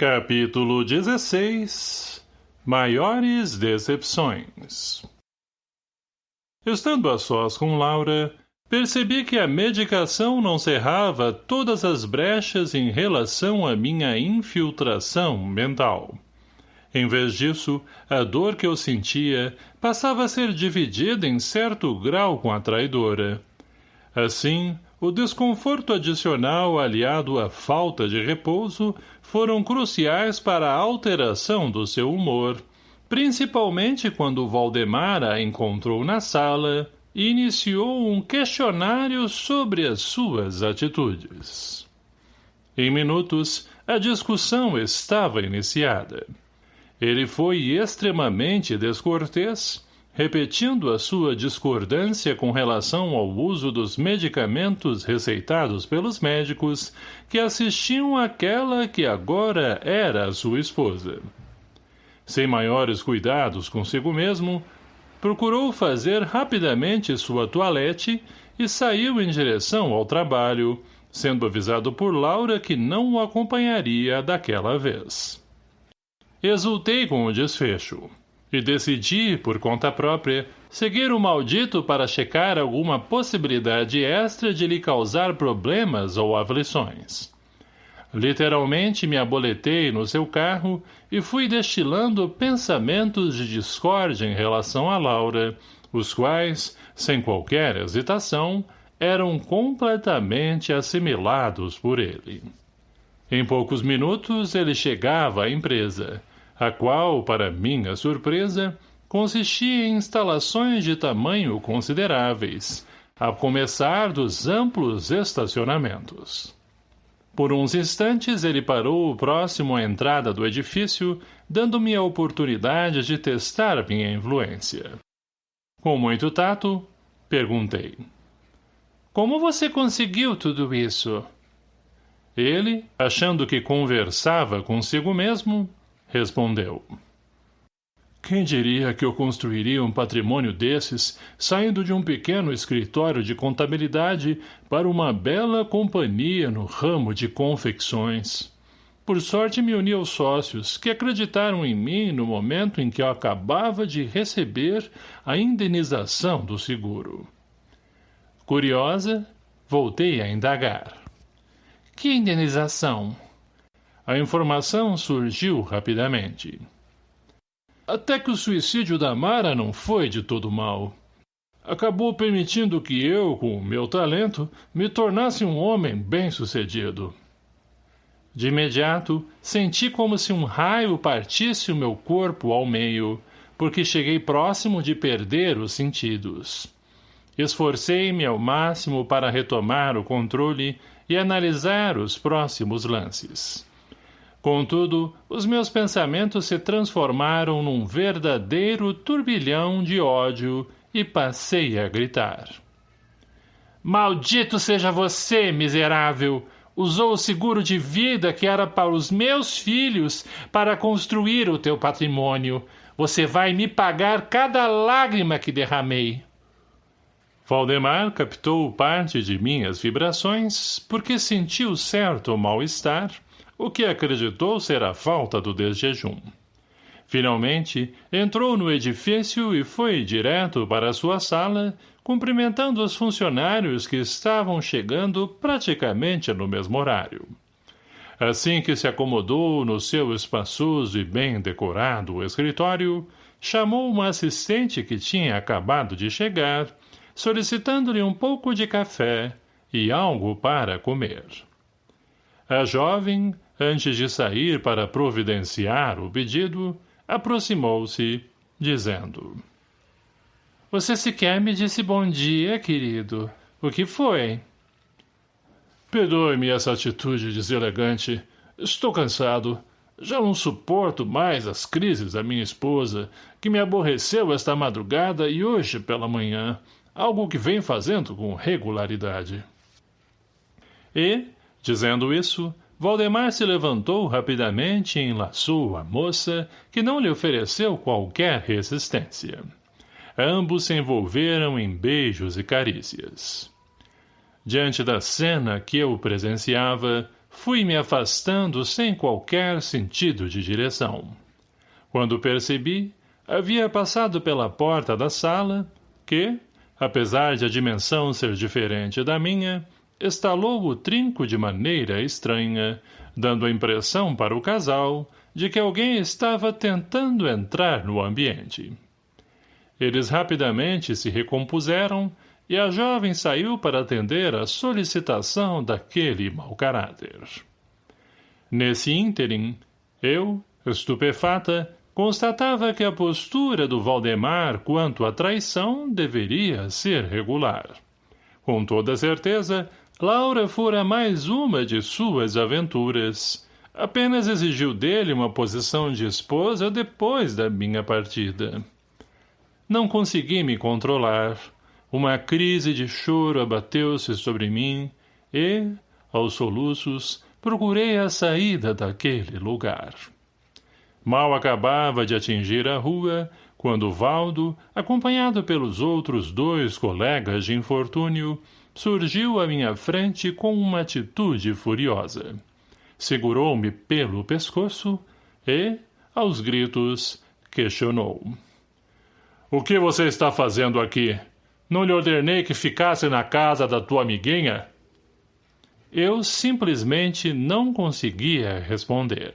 Capítulo 16 Maiores Decepções Estando a sós com Laura, percebi que a medicação não cerrava todas as brechas em relação à minha infiltração mental. Em vez disso, a dor que eu sentia passava a ser dividida em certo grau com a traidora. Assim, o desconforto adicional aliado à falta de repouso foram cruciais para a alteração do seu humor, principalmente quando Valdemar a encontrou na sala e iniciou um questionário sobre as suas atitudes. Em minutos, a discussão estava iniciada. Ele foi extremamente descortês, repetindo a sua discordância com relação ao uso dos medicamentos receitados pelos médicos que assistiam àquela que agora era sua esposa. Sem maiores cuidados consigo mesmo, procurou fazer rapidamente sua toalete e saiu em direção ao trabalho, sendo avisado por Laura que não o acompanharia daquela vez. Exultei com o desfecho e decidi, por conta própria, seguir o maldito para checar alguma possibilidade extra de lhe causar problemas ou aflições. Literalmente me aboletei no seu carro e fui destilando pensamentos de discórdia em relação a Laura, os quais, sem qualquer hesitação, eram completamente assimilados por ele. Em poucos minutos ele chegava à empresa, a qual, para minha surpresa, consistia em instalações de tamanho consideráveis, a começar dos amplos estacionamentos. Por uns instantes ele parou próximo à entrada do edifício, dando-me a oportunidade de testar minha influência. Com muito tato, perguntei. Como você conseguiu tudo isso? Ele, achando que conversava consigo mesmo, respondeu. Quem diria que eu construiria um patrimônio desses, saindo de um pequeno escritório de contabilidade para uma bela companhia no ramo de confecções? Por sorte me uni aos sócios, que acreditaram em mim no momento em que eu acabava de receber a indenização do seguro. Curiosa, voltei a indagar. Que indenização? A informação surgiu rapidamente. Até que o suicídio da Mara não foi de todo mal. Acabou permitindo que eu, com o meu talento, me tornasse um homem bem-sucedido. De imediato, senti como se um raio partisse o meu corpo ao meio, porque cheguei próximo de perder os sentidos. Esforcei-me ao máximo para retomar o controle e analisar os próximos lances. Contudo, os meus pensamentos se transformaram num verdadeiro turbilhão de ódio e passei a gritar. Maldito seja você, miserável! Usou o seguro de vida que era para os meus filhos para construir o teu patrimônio. Você vai me pagar cada lágrima que derramei. Valdemar captou parte de minhas vibrações porque sentiu certo mal-estar o que acreditou ser a falta do desjejum. Finalmente, entrou no edifício e foi direto para sua sala, cumprimentando os funcionários que estavam chegando praticamente no mesmo horário. Assim que se acomodou no seu espaçoso e bem decorado escritório, chamou uma assistente que tinha acabado de chegar, solicitando-lhe um pouco de café e algo para comer. A jovem, Antes de sair para providenciar o pedido, aproximou-se, dizendo... Você sequer me disse bom dia, querido. O que foi? Perdoe-me essa atitude deselegante. Estou cansado. Já não suporto mais as crises da minha esposa, que me aborreceu esta madrugada e hoje pela manhã, algo que vem fazendo com regularidade. E, dizendo isso, Valdemar se levantou rapidamente e enlaçou a moça, que não lhe ofereceu qualquer resistência. Ambos se envolveram em beijos e carícias. Diante da cena que eu presenciava, fui me afastando sem qualquer sentido de direção. Quando percebi, havia passado pela porta da sala, que, apesar de a dimensão ser diferente da minha, estalou o trinco de maneira estranha, dando a impressão para o casal de que alguém estava tentando entrar no ambiente. Eles rapidamente se recompuseram e a jovem saiu para atender a solicitação daquele mau caráter. Nesse ínterim, eu, estupefata, constatava que a postura do Valdemar quanto à traição deveria ser regular. Com toda certeza, Laura fora mais uma de suas aventuras. Apenas exigiu dele uma posição de esposa depois da minha partida. Não consegui me controlar. Uma crise de choro abateu-se sobre mim e, aos soluços, procurei a saída daquele lugar. Mal acabava de atingir a rua, quando Valdo, acompanhado pelos outros dois colegas de infortúnio, surgiu à minha frente com uma atitude furiosa. Segurou-me pelo pescoço e, aos gritos, questionou. O que você está fazendo aqui? Não lhe ordenei que ficasse na casa da tua amiguinha? Eu simplesmente não conseguia responder.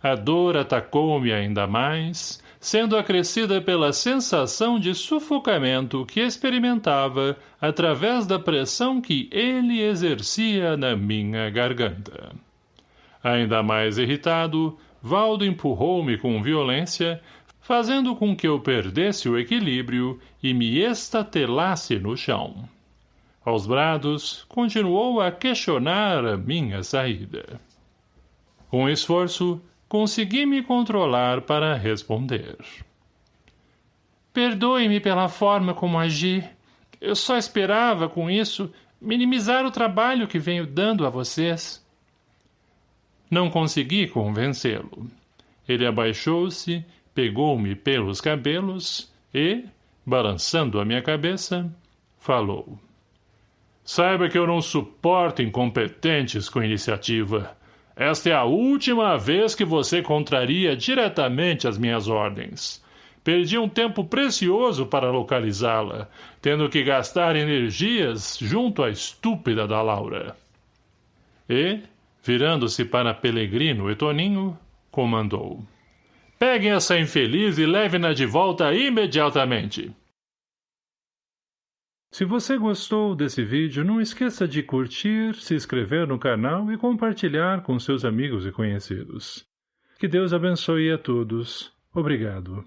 A dor atacou-me ainda mais, sendo acrescida pela sensação de sufocamento que experimentava através da pressão que ele exercia na minha garganta. Ainda mais irritado, Valdo empurrou-me com violência, fazendo com que eu perdesse o equilíbrio e me estatelasse no chão. Aos brados, continuou a questionar a minha saída. Com esforço, consegui me controlar para responder. Perdoe-me pela forma como agi. Eu só esperava, com isso, minimizar o trabalho que venho dando a vocês. Não consegui convencê-lo. Ele abaixou-se pegou-me pelos cabelos e, balançando a minha cabeça, falou. Saiba que eu não suporto incompetentes com iniciativa. Esta é a última vez que você contraria diretamente as minhas ordens. Perdi um tempo precioso para localizá-la, tendo que gastar energias junto à estúpida da Laura. E, virando-se para Pelegrino e Toninho, comandou. Peguem essa infeliz e levem-na de volta imediatamente. Se você gostou desse vídeo, não esqueça de curtir, se inscrever no canal e compartilhar com seus amigos e conhecidos. Que Deus abençoe a todos. Obrigado.